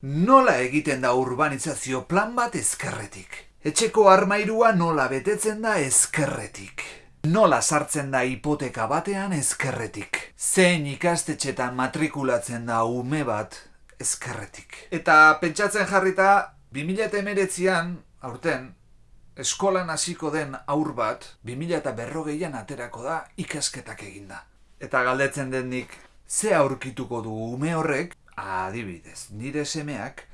Nola egiten da urbanizazio plan bat ezkerretik? Etxeko armairua nola betetzen da ezkerretik? Nola sartzen da hipoteka batean ezkerretik? Zein ikastetxetan matrikulatzen da ume bat ezkerretik? Eta pentsatzen jarrita, 2019an, aurten, eskolan hasiko den aur bat, 20berrogeian aterako da ikasketak eginda. Eta galdetzen den nik, ze aurkituko du ume horrek, adibidez, nire semeak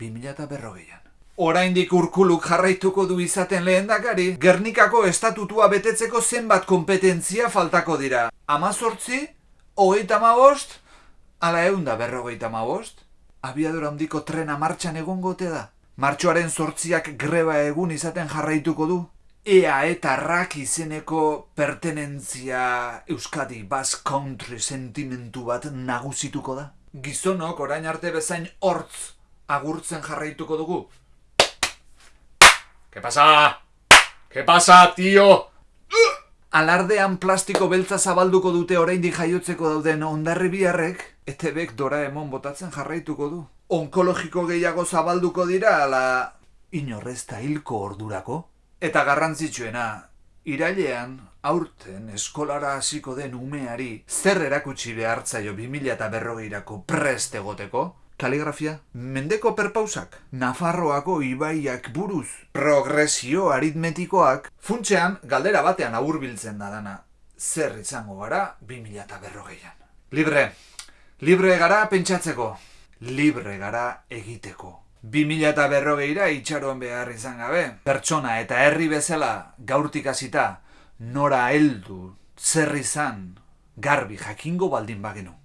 20berrogeian. Oraindik urkuluk jarraituko du izaten lehendakari, Gernikako estatutua betetzeko zenbat kompetentzia faltako dira. Amazortzi, hogeita mabost, ala eunda berrogeita mabost, abiadura handiko trena martxan egongote da. Martxoaren sortziak greba egun izaten jarraituko du. Ea eta rak izeneko pertenentzia Euskadi Basque Country sentimentu bat nagusituko da. Gizonok orain arte bezain hortz agurtzen jarraituko dugu. ¿Qué pasa? ¿Qué pasa, tío? Alardean plastiko beltza zabalduko dute oraindik jaiotzeko dauden ondarri biharrek, etebek doraemon botatzen jarraituko du. Onkologiko gehiago zabalduko dira, ala inorrezta hilko ordurako. Eta garrantzitsuena, irailean, aurten eskolara hasiko den umeari zer erakutsi behartzaio 2000 eta berrogeirako prest egoteko, kaligrafia, mendeko perpausak, Nafarroako ibaiak buruz, progresio aritmetikoak, funtsean galdera batean aurbiltzen da dana, zer izango gara 2000 eta berrogeian. Libre, libre gara pentsatzeko, libre gara egiteko. 2000 eta berrogeira itxaron behar izan gabe, pertsona eta herri bezala gaurtik hasita nora heldu, zer izan, garbi jakingo baldin bagenu.